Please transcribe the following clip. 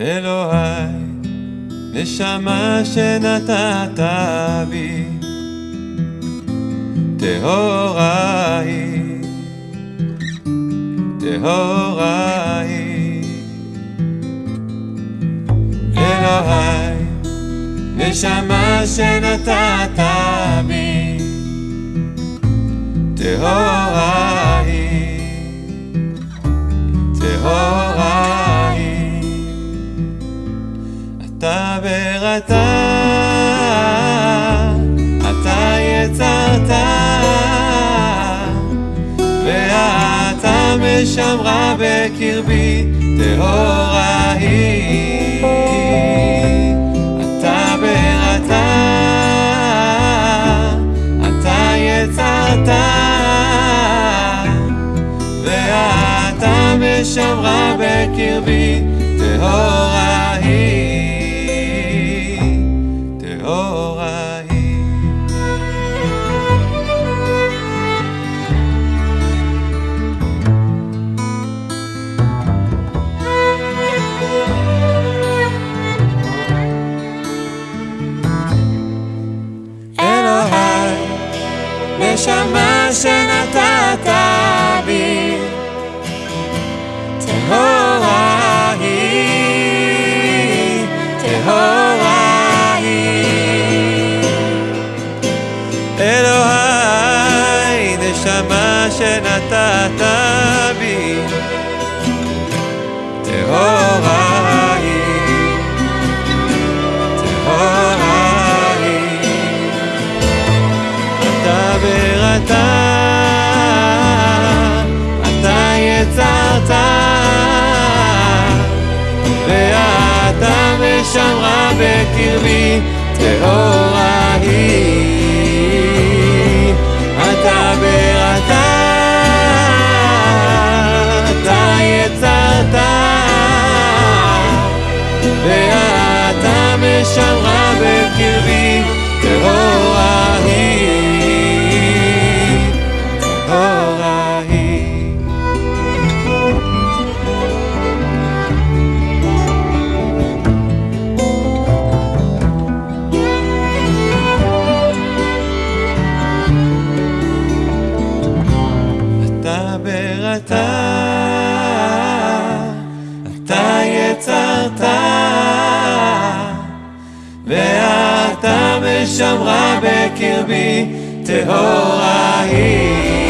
אלוהי, נשמה שנתת בי, טהורה היא, טהורה היא. אלוהי, נשמה שנתת בי, טהורה אתה בראתה, אתה יצרת, ואתה משמרה בקרבי, טהורה היא. אתה בראתה, אתה יצרת, ואתה משמרה בקרבי, טהורה היא, נשמה שנתת בי, טהורה היא, טהורה היא. אלוהי, נשמה שנתת בקרבי, טהורה היא. אתה בראתה, אתה יצרת, ואתה משמרה בקרבי, טהורה היא, טהורה היא. משמרה בקרבי, טהורה היא.